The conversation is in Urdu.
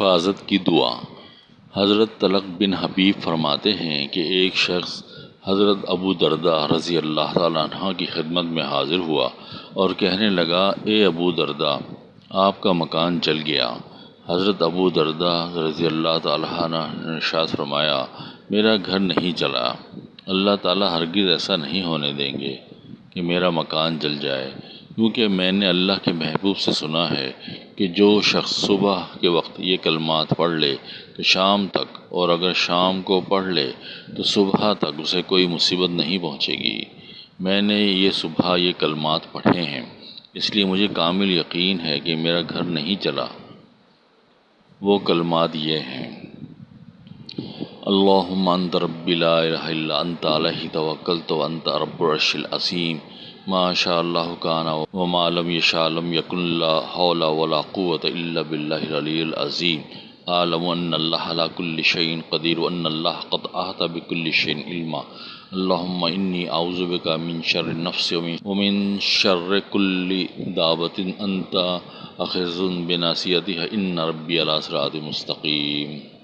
حفاظت کی دعا۔ حضرت طلق بن حبیب فرماتے ہیں کہ ایک شخص حضرت ابو درداء رضی اللہ تعالیٰ عنہ کی خدمت میں حاضر ہوا اور کہنے لگا، اے ابو درداء، آپ کا مکان جل گیا۔ حضرت ابو درداء رضی اللہ تعالیٰ عنہ نے ارشاد فرمایا، میرا گھر نہیں جلا اللہ تعالیٰ ہرگز ایسا نہیں ہونے دیں گے کہ میرا مکان جل جائے۔ کیونکہ میں نے اللہ کے محبوب سے سنا ہے کہ جو شخص صبح کے وقت یہ کلمات پڑھ لے تو شام تک، اور اگر شام کو پڑھ لے تو صبح تک اسے کوئی مصیبت نہیں پہنچے گی۔ میں نے یہ صبح یہ کلمات پڑھے ہیں۔ اس لیے مجھے کامل یقین ہے کہ میرا گھر نہیں جلا وہ کلمات یہ ہیں۔ اللہم انت ربی لا الہ الا انت، علیہ توکلت وانت رب العرش العظیم۔ ما شاء اللہ کان وما لم یشاء لم یکن لا حول ولا قوة الا باللہ العلی العظیم. اعلم ان اللہ علی کل شیء قدیر وان اللہ قد احاط بكل شیء علما. اللہم انی اعوذ بک من شر النفس ومن شر کل دابت انت اخذ بناصیتها ان ربی علی صراط مستقیم.